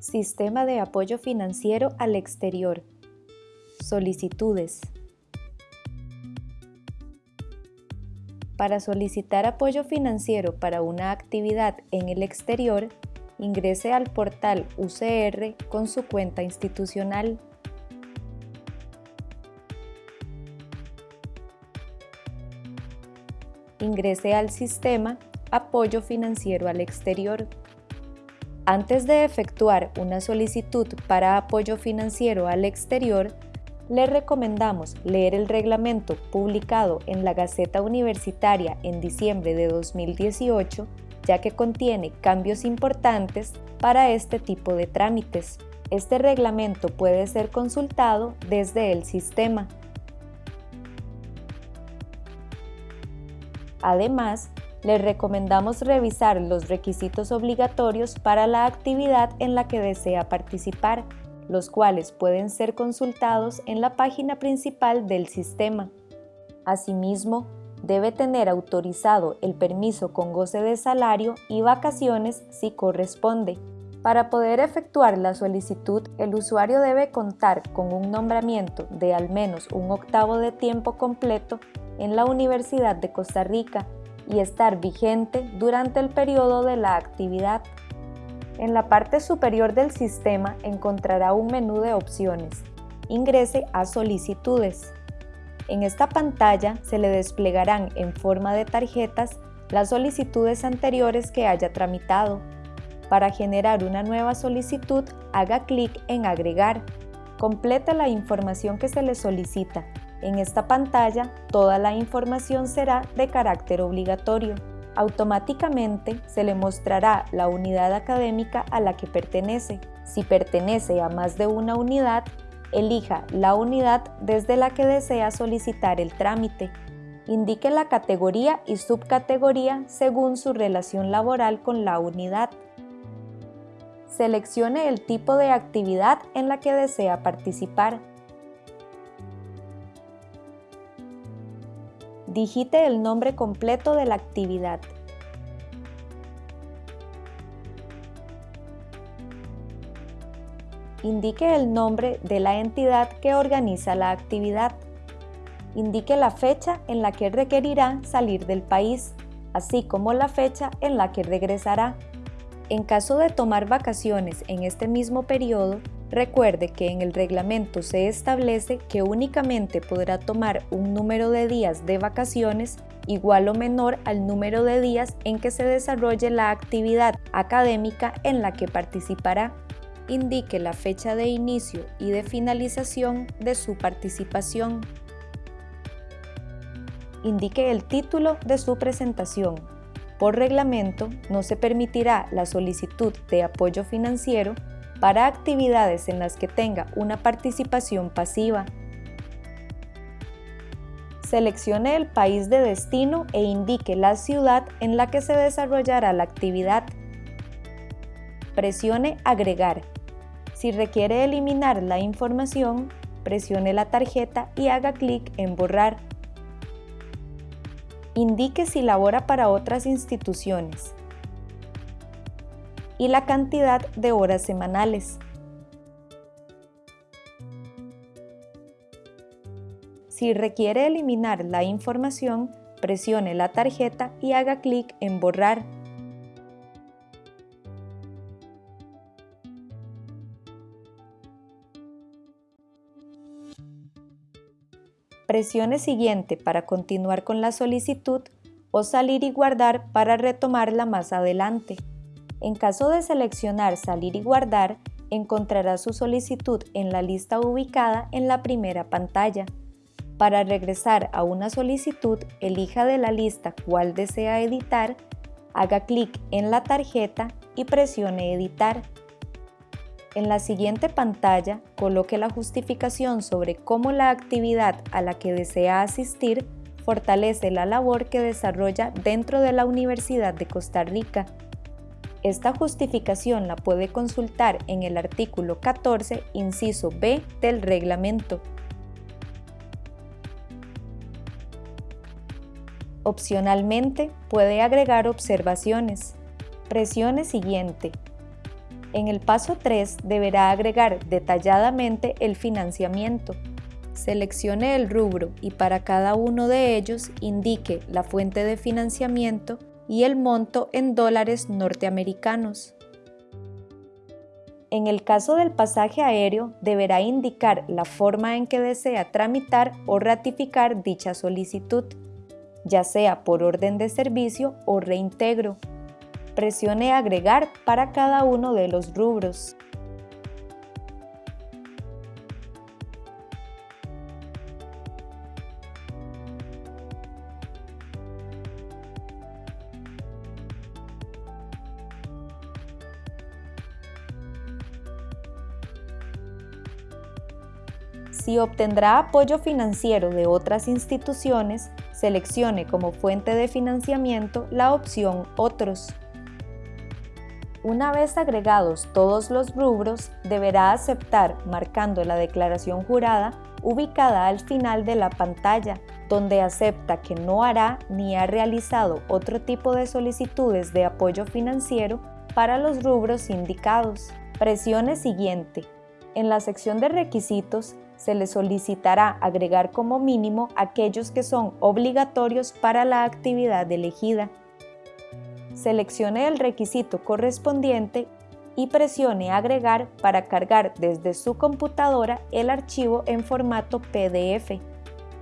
Sistema de apoyo financiero al exterior. Solicitudes. Para solicitar apoyo financiero para una actividad en el exterior, ingrese al portal UCR con su cuenta institucional. Ingrese al sistema Apoyo financiero al exterior. Antes de efectuar una solicitud para apoyo financiero al exterior, le recomendamos leer el reglamento publicado en la Gaceta Universitaria en diciembre de 2018, ya que contiene cambios importantes para este tipo de trámites. Este reglamento puede ser consultado desde el sistema. Además, le recomendamos revisar los requisitos obligatorios para la actividad en la que desea participar los cuales pueden ser consultados en la página principal del sistema. Asimismo, debe tener autorizado el permiso con goce de salario y vacaciones si corresponde. Para poder efectuar la solicitud, el usuario debe contar con un nombramiento de al menos un octavo de tiempo completo en la Universidad de Costa Rica y estar vigente durante el periodo de la actividad. En la parte superior del sistema encontrará un menú de opciones. Ingrese a Solicitudes. En esta pantalla se le desplegarán en forma de tarjetas las solicitudes anteriores que haya tramitado. Para generar una nueva solicitud, haga clic en Agregar. Complete la información que se le solicita. En esta pantalla, toda la información será de carácter obligatorio automáticamente se le mostrará la unidad académica a la que pertenece. Si pertenece a más de una unidad, elija la unidad desde la que desea solicitar el trámite. Indique la categoría y subcategoría según su relación laboral con la unidad. Seleccione el tipo de actividad en la que desea participar. Digite el nombre completo de la actividad. Indique el nombre de la entidad que organiza la actividad. Indique la fecha en la que requerirá salir del país, así como la fecha en la que regresará. En caso de tomar vacaciones en este mismo periodo, Recuerde que en el reglamento se establece que únicamente podrá tomar un número de días de vacaciones igual o menor al número de días en que se desarrolle la actividad académica en la que participará. Indique la fecha de inicio y de finalización de su participación. Indique el título de su presentación. Por reglamento, no se permitirá la solicitud de apoyo financiero para actividades en las que tenga una participación pasiva. Seleccione el país de destino e indique la ciudad en la que se desarrollará la actividad. Presione Agregar. Si requiere eliminar la información, presione la tarjeta y haga clic en Borrar. Indique si labora para otras instituciones y la cantidad de horas semanales. Si requiere eliminar la información, presione la tarjeta y haga clic en Borrar. Presione Siguiente para continuar con la solicitud o Salir y guardar para retomarla más adelante. En caso de seleccionar Salir y guardar, encontrará su solicitud en la lista ubicada en la primera pantalla. Para regresar a una solicitud, elija de la lista cuál desea editar, haga clic en la tarjeta y presione Editar. En la siguiente pantalla, coloque la justificación sobre cómo la actividad a la que desea asistir fortalece la labor que desarrolla dentro de la Universidad de Costa Rica esta justificación la puede consultar en el artículo 14, inciso B del reglamento. Opcionalmente, puede agregar observaciones. Presione Siguiente. En el paso 3 deberá agregar detalladamente el financiamiento. Seleccione el rubro y para cada uno de ellos indique la fuente de financiamiento y el monto en dólares norteamericanos. En el caso del pasaje aéreo, deberá indicar la forma en que desea tramitar o ratificar dicha solicitud, ya sea por orden de servicio o reintegro. Presione Agregar para cada uno de los rubros. Si obtendrá apoyo financiero de otras instituciones, seleccione como fuente de financiamiento la opción Otros. Una vez agregados todos los rubros, deberá aceptar marcando la declaración jurada ubicada al final de la pantalla, donde acepta que no hará ni ha realizado otro tipo de solicitudes de apoyo financiero para los rubros indicados. Presione Siguiente. En la sección de requisitos, se le solicitará agregar como mínimo aquellos que son obligatorios para la actividad elegida. Seleccione el requisito correspondiente y presione Agregar para cargar desde su computadora el archivo en formato PDF.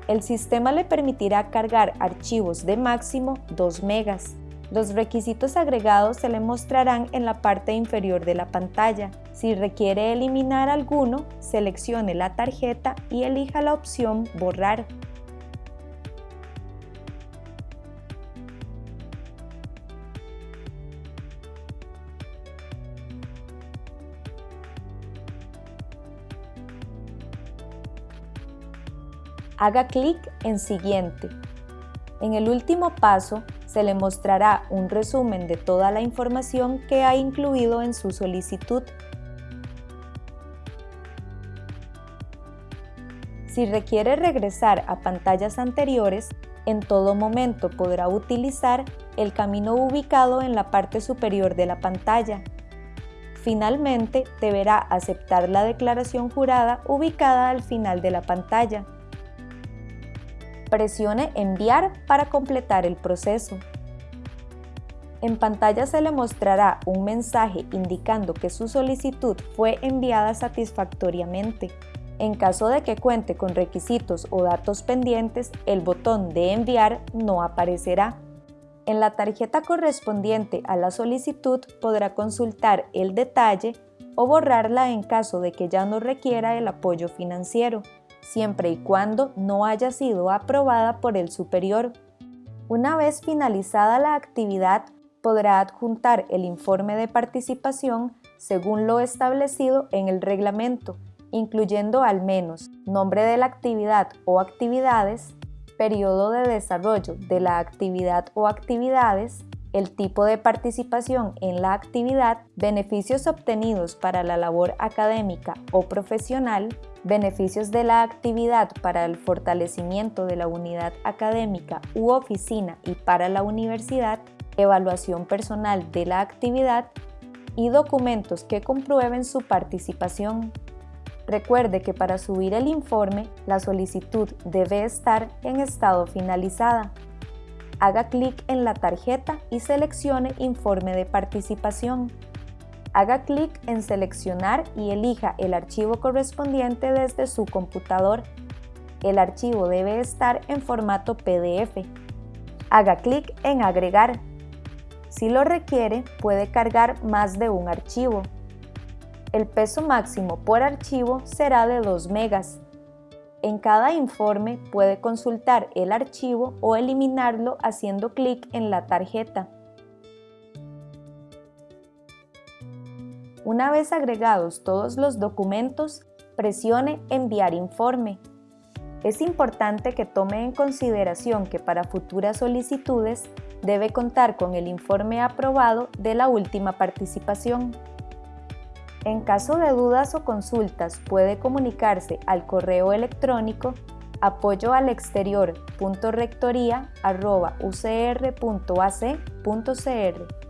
El sistema le permitirá cargar archivos de máximo 2 megas. Los requisitos agregados se le mostrarán en la parte inferior de la pantalla. Si requiere eliminar alguno, seleccione la tarjeta y elija la opción Borrar. Haga clic en Siguiente. En el último paso, se le mostrará un resumen de toda la información que ha incluido en su solicitud. Si requiere regresar a pantallas anteriores, en todo momento podrá utilizar el camino ubicado en la parte superior de la pantalla. Finalmente, deberá aceptar la declaración jurada ubicada al final de la pantalla. Presione Enviar para completar el proceso. En pantalla se le mostrará un mensaje indicando que su solicitud fue enviada satisfactoriamente. En caso de que cuente con requisitos o datos pendientes, el botón de enviar no aparecerá. En la tarjeta correspondiente a la solicitud podrá consultar el detalle o borrarla en caso de que ya no requiera el apoyo financiero siempre y cuando no haya sido aprobada por el superior. Una vez finalizada la actividad, podrá adjuntar el informe de participación según lo establecido en el reglamento, incluyendo al menos nombre de la actividad o actividades, periodo de desarrollo de la actividad o actividades, el tipo de participación en la actividad, beneficios obtenidos para la labor académica o profesional, beneficios de la actividad para el fortalecimiento de la unidad académica u oficina y para la universidad, evaluación personal de la actividad y documentos que comprueben su participación. Recuerde que para subir el informe, la solicitud debe estar en estado finalizada haga clic en la tarjeta y seleccione Informe de participación. Haga clic en Seleccionar y elija el archivo correspondiente desde su computador. El archivo debe estar en formato PDF. Haga clic en Agregar. Si lo requiere, puede cargar más de un archivo. El peso máximo por archivo será de 2 megas en cada informe puede consultar el archivo o eliminarlo haciendo clic en la tarjeta. Una vez agregados todos los documentos, presione Enviar informe. Es importante que tome en consideración que para futuras solicitudes debe contar con el informe aprobado de la última participación. En caso de dudas o consultas puede comunicarse al correo electrónico apoyo al exterior.rectoría.ucr.ac.cr